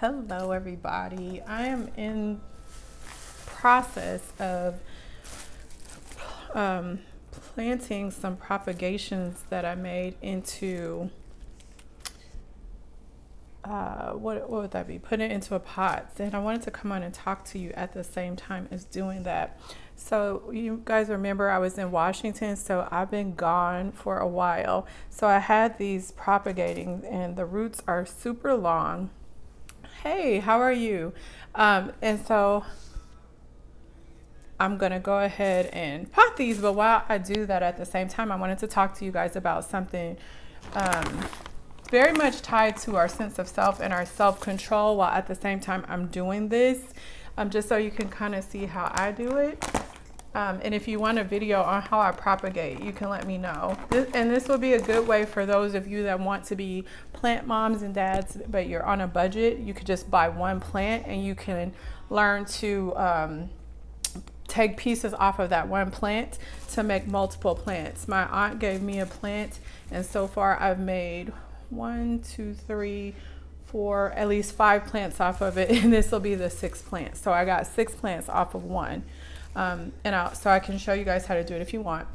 Hello everybody. I am in process of um, planting some propagations that I made into uh, what, what would that be? Put it into a pot. And I wanted to come on and talk to you at the same time as doing that. So you guys remember I was in Washington, so I've been gone for a while. So I had these propagating and the roots are super long. Hey, how are you? Um, and so I'm gonna go ahead and pot these, but while I do that at the same time, I wanted to talk to you guys about something um, very much tied to our sense of self and our self-control while at the same time I'm doing this um, just so you can kind of see how I do it um, and if you want a video on how I propagate you can let me know this, and this will be a good way for those of you that want to be plant moms and dads but you're on a budget you could just buy one plant and you can learn to um, take pieces off of that one plant to make multiple plants my aunt gave me a plant and so far I've made one, two, three, four, at least five plants off of it. And this will be the sixth plant. So I got six plants off of one. Um, and I'll, so I can show you guys how to do it if you want.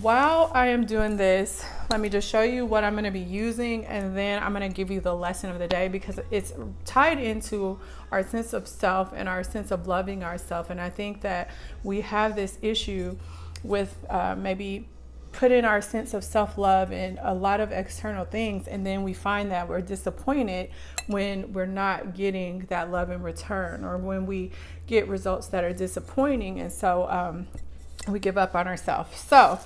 While I am doing this, let me just show you what I'm going to be using and then I'm going to give you the lesson of the day because it's tied into our sense of self and our sense of loving ourselves. And I think that we have this issue with uh, maybe put in our sense of self-love and a lot of external things and then we find that we're disappointed when we're not getting that love in return or when we get results that are disappointing and so um, we give up on ourselves. So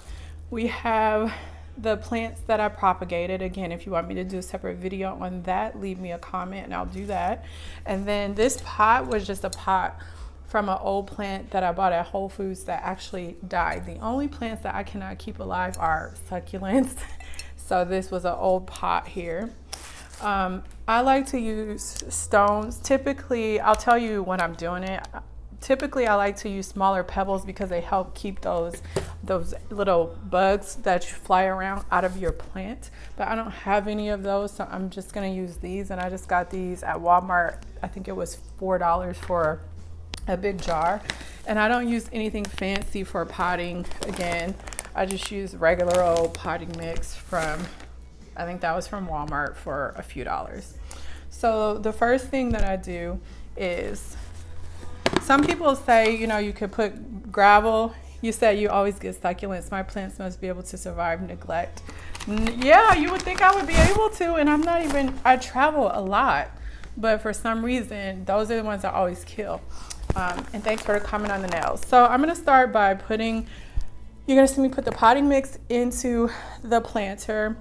we have the plants that I propagated. Again if you want me to do a separate video on that leave me a comment and I'll do that. And then this pot was just a pot from an old plant that I bought at Whole Foods that actually died. The only plants that I cannot keep alive are succulents. so this was an old pot here. Um, I like to use stones. Typically, I'll tell you when I'm doing it. Typically, I like to use smaller pebbles because they help keep those those little bugs that fly around out of your plant. But I don't have any of those, so I'm just gonna use these. And I just got these at Walmart. I think it was $4 for a big jar. And I don't use anything fancy for potting. Again, I just use regular old potting mix from, I think that was from Walmart for a few dollars. So the first thing that I do is, some people say, you know, you could put gravel. You said you always get succulents. My plants must be able to survive neglect. Yeah, you would think I would be able to, and I'm not even, I travel a lot, but for some reason, those are the ones I always kill. Um, and thanks for the comment on the nails. So I'm gonna start by putting, you're gonna see me put the potting mix into the planter,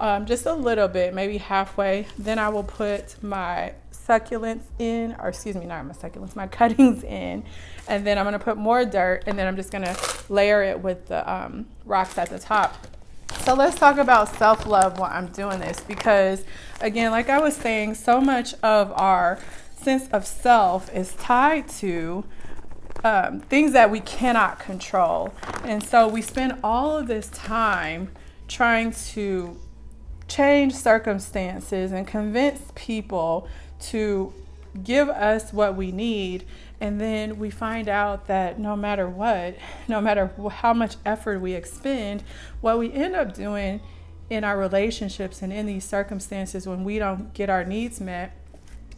um, just a little bit, maybe halfway. Then I will put my succulents in, or excuse me, not my succulents, my cuttings in. And then I'm gonna put more dirt and then I'm just gonna layer it with the um, rocks at the top. So let's talk about self-love while I'm doing this because again, like I was saying, so much of our sense of self is tied to um, things that we cannot control. And so we spend all of this time trying to change circumstances and convince people to give us what we need. And then we find out that no matter what, no matter how much effort we expend, what we end up doing in our relationships and in these circumstances when we don't get our needs met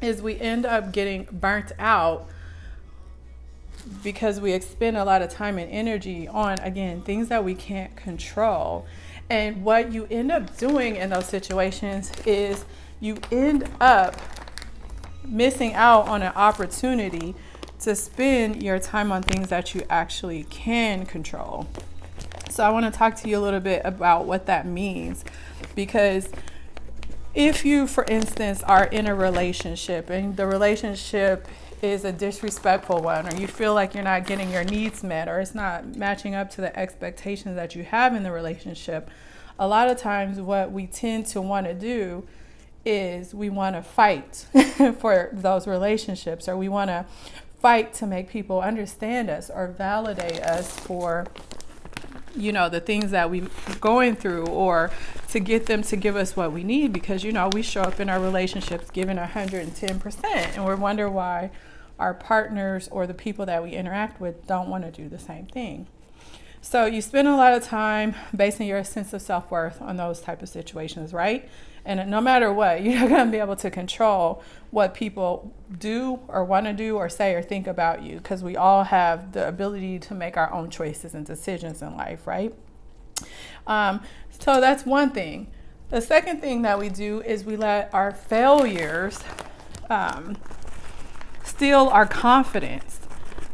is we end up getting burnt out because we expend a lot of time and energy on again things that we can't control. And what you end up doing in those situations is you end up missing out on an opportunity to spend your time on things that you actually can control. So i want to talk to you a little bit about what that means because if you, for instance, are in a relationship and the relationship is a disrespectful one, or you feel like you're not getting your needs met, or it's not matching up to the expectations that you have in the relationship, a lot of times what we tend to want to do is we want to fight for those relationships, or we want to fight to make people understand us or validate us for you know the things that we're going through or to get them to give us what we need because you know we show up in our relationships giving 110% and we wonder why our partners or the people that we interact with don't want to do the same thing. So you spend a lot of time basing your sense of self-worth on those type of situations right and no matter what you're not going to be able to control what people do or want to do or say or think about you because we all have the ability to make our own choices and decisions in life, right? Um, so that's one thing. The second thing that we do is we let our failures um, steal our confidence.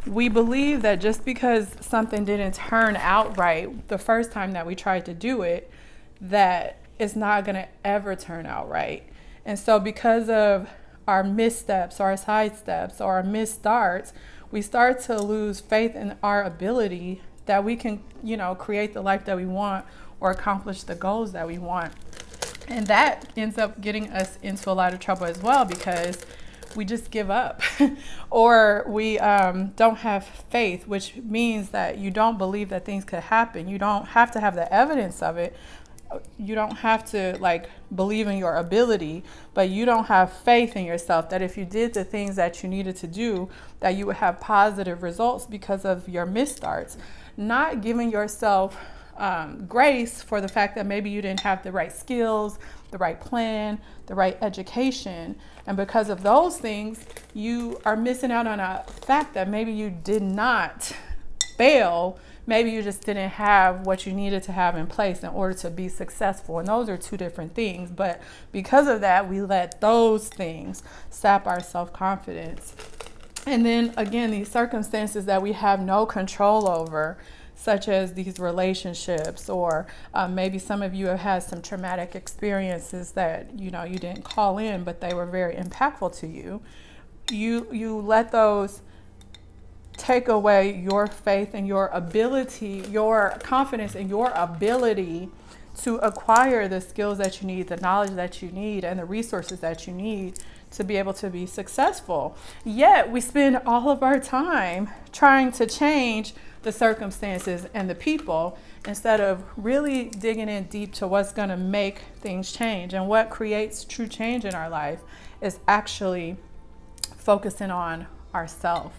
We believe that just because something didn't turn out right the first time that we tried to do it, that it's not going to ever turn out right. And so, because of our missteps, our sidesteps, or our misstarts, we start to lose faith in our ability that we can, you know, create the life that we want or accomplish the goals that we want. And that ends up getting us into a lot of trouble as well because we just give up or we um, don't have faith, which means that you don't believe that things could happen. You don't have to have the evidence of it, you don't have to like believe in your ability, but you don't have faith in yourself that if you did the things that you needed to do, that you would have positive results because of your misstarts. Not giving yourself um, grace for the fact that maybe you didn't have the right skills, the right plan, the right education. And because of those things, you are missing out on a fact that maybe you did not fail maybe you just didn't have what you needed to have in place in order to be successful. And those are two different things. But because of that, we let those things sap our self confidence. And then again, these circumstances that we have no control over, such as these relationships, or um, maybe some of you have had some traumatic experiences that you know you didn't call in, but they were very impactful to you. You you let those take away your faith and your ability, your confidence in your ability to acquire the skills that you need, the knowledge that you need, and the resources that you need to be able to be successful. Yet we spend all of our time trying to change the circumstances and the people instead of really digging in deep to what's going to make things change. And what creates true change in our life is actually focusing on ourselves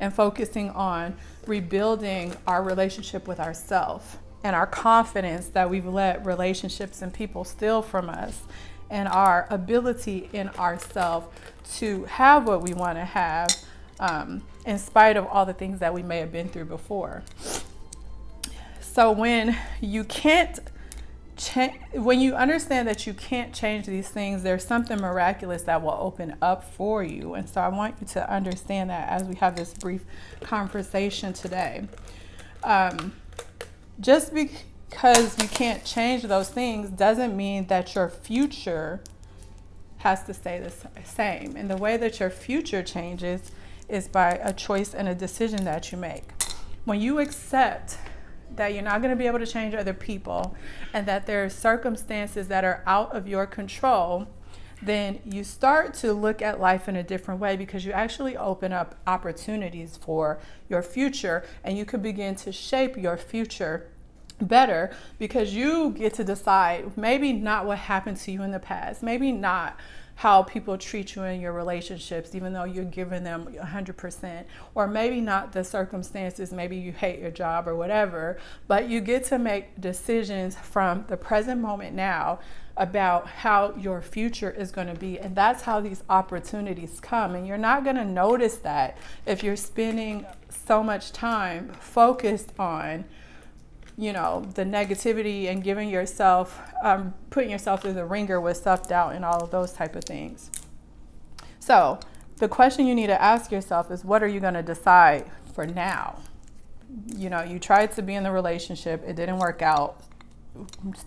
and focusing on rebuilding our relationship with ourselves and our confidence that we've let relationships and people steal from us and our ability in ourselves to have what we want to have um, in spite of all the things that we may have been through before. So when you can't when you understand that you can't change these things, there's something miraculous that will open up for you. And so I want you to understand that as we have this brief conversation today. Um, just because you can't change those things doesn't mean that your future has to stay the same. And the way that your future changes is by a choice and a decision that you make. When you accept that you're not going to be able to change other people and that there are circumstances that are out of your control, then you start to look at life in a different way because you actually open up opportunities for your future and you can begin to shape your future better because you get to decide maybe not what happened to you in the past, maybe not how people treat you in your relationships, even though you're giving them 100%, or maybe not the circumstances, maybe you hate your job or whatever, but you get to make decisions from the present moment now about how your future is going to be. And that's how these opportunities come. And you're not going to notice that if you're spending so much time focused on you know, the negativity and giving yourself, um, putting yourself through the ringer with self doubt and all of those type of things. So, the question you need to ask yourself is what are you going to decide for now? You know, you tried to be in the relationship, it didn't work out.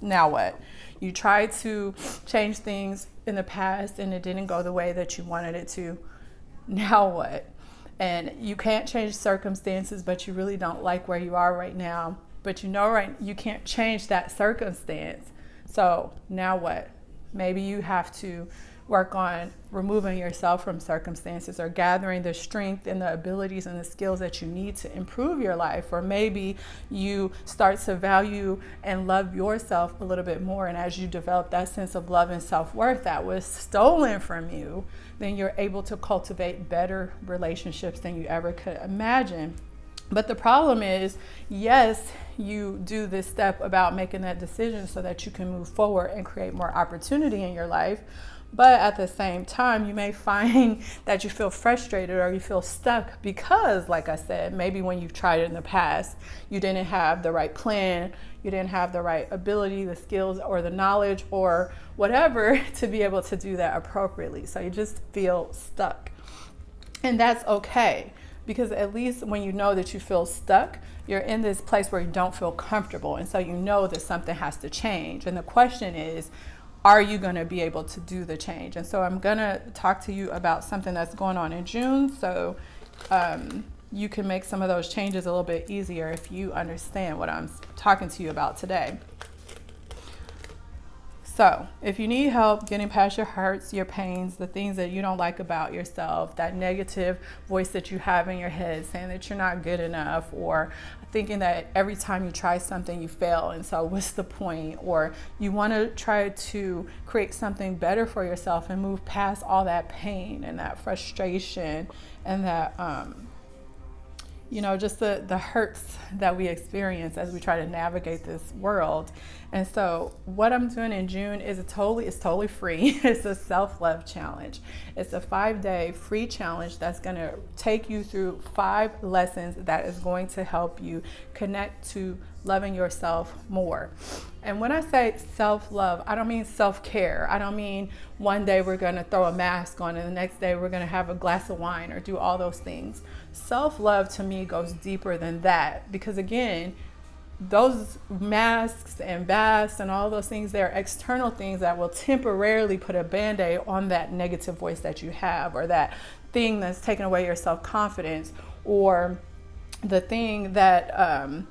Now what? You tried to change things in the past and it didn't go the way that you wanted it to. Now what? And you can't change circumstances, but you really don't like where you are right now but you know right you can't change that circumstance so now what maybe you have to work on removing yourself from circumstances or gathering the strength and the abilities and the skills that you need to improve your life. Or maybe you start to value and love yourself a little bit more. And as you develop that sense of love and self worth that was stolen from you, then you're able to cultivate better relationships than you ever could imagine. But the problem is, yes, you do this step about making that decision so that you can move forward and create more opportunity in your life. But at the same time, you may find that you feel frustrated or you feel stuck because, like I said, maybe when you've tried it in the past, you didn't have the right plan, you didn't have the right ability, the skills, or the knowledge, or whatever to be able to do that appropriately. So you just feel stuck. And that's okay because at least when you know that you feel stuck, you're in this place where you don't feel comfortable. And so you know that something has to change. And the question is, are you going to be able to do the change? And so I'm going to talk to you about something that's going on in June. So um, you can make some of those changes a little bit easier if you understand what I'm talking to you about today. So, if you need help getting past your hurts, your pains, the things that you don't like about yourself, that negative voice that you have in your head saying that you're not good enough, or thinking that every time you try something you fail, and so what's the point? Or you want to try to create something better for yourself and move past all that pain and that frustration and that um, you know, just the, the hurts that we experience as we try to navigate this world. And so what I'm doing in June is a totally it's totally free. it's a self-love challenge. It's a 5-day free challenge that's going to take you through 5 lessons that is going to help you connect to loving yourself more. And when I say self love, I don't mean self care. I don't mean one day we're going to throw a mask on and the next day we're going to have a glass of wine or do all those things. Self love to me goes deeper than that because, again, those masks and baths and all those things, they're external things that will temporarily put a band aid on that negative voice that you have or that thing that's taken away your self confidence or the thing that, um,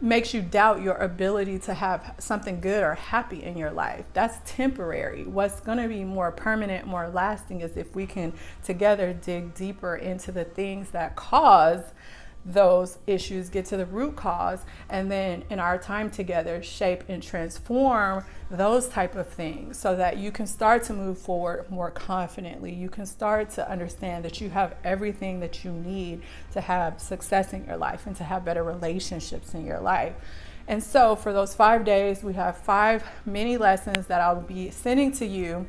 makes you doubt your ability to have something good or happy in your life. That's temporary. What's going to be more permanent, more lasting is if we can together dig deeper into the things that cause those issues, get to the root cause, and then in our time together, shape and transform those type of things so that you can start to move forward more confidently. You can start to understand that you have everything that you need to have success in your life and to have better relationships in your life. And so for those five days, we have five mini lessons that I'll be sending to you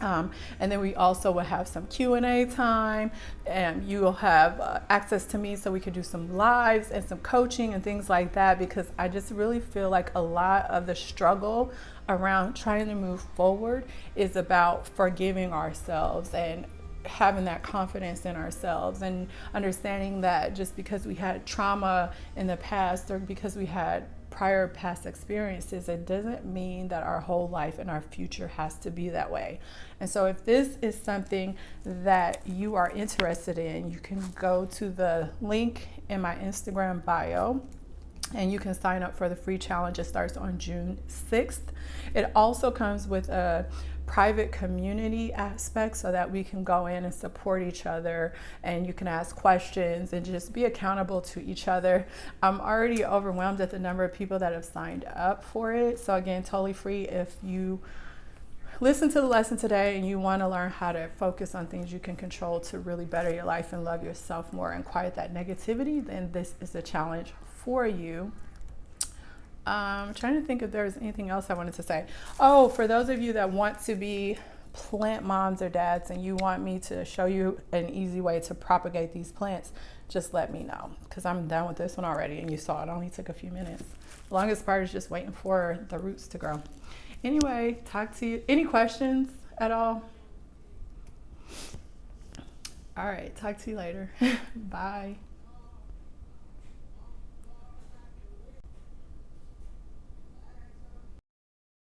um, and then we also will have some Q&A time and you will have uh, access to me so we could do some lives and some coaching and things like that because I just really feel like a lot of the struggle around trying to move forward is about forgiving ourselves and having that confidence in ourselves and understanding that just because we had trauma in the past or because we had prior past experiences, it doesn't mean that our whole life and our future has to be that way. And so, if this is something that you are interested in, you can go to the link in my Instagram bio and you can sign up for the free challenge. It starts on June 6th. It also comes with a private community aspect so that we can go in and support each other and you can ask questions and just be accountable to each other. I'm already overwhelmed at the number of people that have signed up for it. So, again, totally free if you listen to the lesson today and you want to learn how to focus on things you can control to really better your life and love yourself more and quiet that negativity, then this is a challenge for you. I'm trying to think if there's anything else I wanted to say. Oh, for those of you that want to be plant moms or dads and you want me to show you an easy way to propagate these plants, just let me know because I'm done with this one already and you saw it only took a few minutes. The longest part is just waiting for the roots to grow. Anyway, talk to you. Any questions at all? All right, talk to you later. Bye.